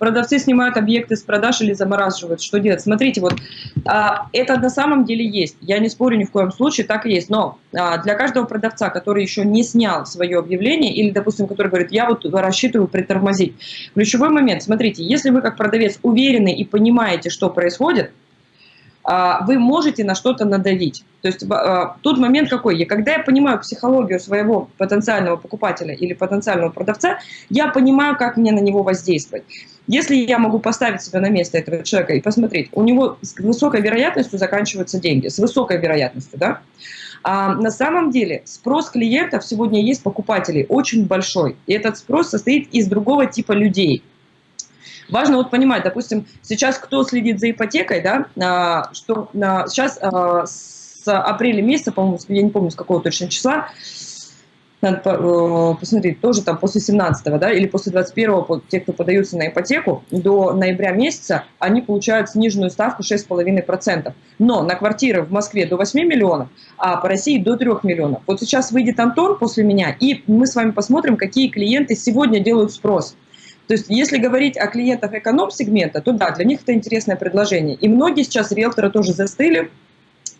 продавцы снимают объекты с продаж или замораживают. Что делать? Смотрите, вот а, это на самом деле есть. Я не спорю ни в коем случае, так и есть. Но а, для каждого продавца, который еще не снял свое объявление, или, допустим, который говорит, я вот рассчитываю притормозить. Ключевой момент, смотрите, если вы как продавец уверены и понимаете, что происходит, вы можете на что-то надавить. То есть а, тут момент какой? Когда я понимаю психологию своего потенциального покупателя или потенциального продавца, я понимаю, как мне на него воздействовать. Если я могу поставить себя на место этого человека и посмотреть, у него с высокой вероятностью заканчиваются деньги, с высокой вероятностью, да? А на самом деле спрос клиентов сегодня есть покупателей очень большой. И этот спрос состоит из другого типа людей. Важно вот понимать, допустим, сейчас кто следит за ипотекой, да, а, что сейчас а, с апреля месяца, по-моему, я не помню, с какого точно числа, надо э, посмотреть, тоже там после 17 да, или после 21 те, кто подаются на ипотеку, до ноября месяца они получают сниженную ставку 6,5%. Но на квартиры в Москве до 8 миллионов, а по России до 3 миллионов. Вот сейчас выйдет Антон после меня, и мы с вами посмотрим, какие клиенты сегодня делают спрос. То есть, если говорить о клиентах эконом-сегмента, то да, для них это интересное предложение. И многие сейчас риэлторы тоже застыли,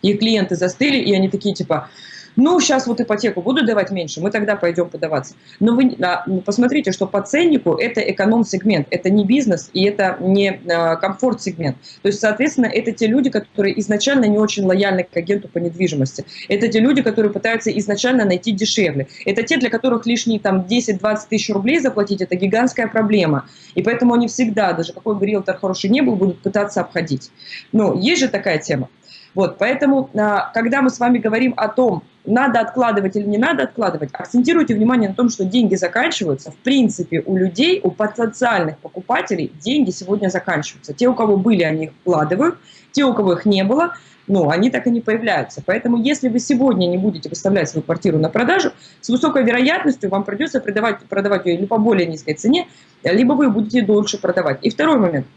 и клиенты застыли, и они такие типа, ну, сейчас вот ипотеку буду давать меньше, мы тогда пойдем подаваться. Но вы а, ну, посмотрите, что по ценнику это эконом-сегмент, это не бизнес и это не а, комфорт-сегмент. То есть, соответственно, это те люди, которые изначально не очень лояльны к агенту по недвижимости. Это те люди, которые пытаются изначально найти дешевле. Это те, для которых лишние там 10-20 тысяч рублей заплатить, это гигантская проблема. И поэтому они всегда, даже какой бы риэлтор хороший не был, будут пытаться обходить. Но есть же такая тема. Вот, поэтому, а, когда мы с вами говорим о том, надо откладывать или не надо откладывать, акцентируйте внимание на том, что деньги заканчиваются. В принципе, у людей, у потенциальных покупателей деньги сегодня заканчиваются. Те, у кого были, они их вкладывают, те, у кого их не было, ну, они так и не появляются. Поэтому, если вы сегодня не будете выставлять свою квартиру на продажу, с высокой вероятностью вам придется продавать, продавать ее либо по более низкой цене, либо вы будете дольше продавать. И второй момент –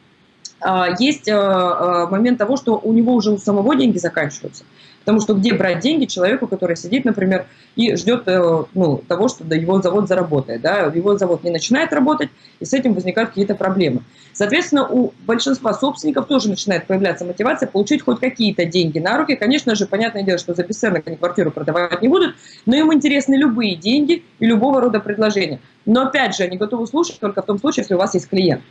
есть а, а, момент того, что у него уже у самого деньги заканчиваются. Потому что где брать деньги человеку, который сидит, например, и ждет э, ну, того, что его завод заработает. Да? Его завод не начинает работать, и с этим возникают какие-то проблемы. Соответственно, у большинства собственников тоже начинает появляться мотивация получить хоть какие-то деньги на руки. Конечно же, понятное дело, что за бесценок они квартиру продавать не будут, но им интересны любые деньги и любого рода предложения. Но опять же, они готовы слушать только в том случае, если у вас есть клиент.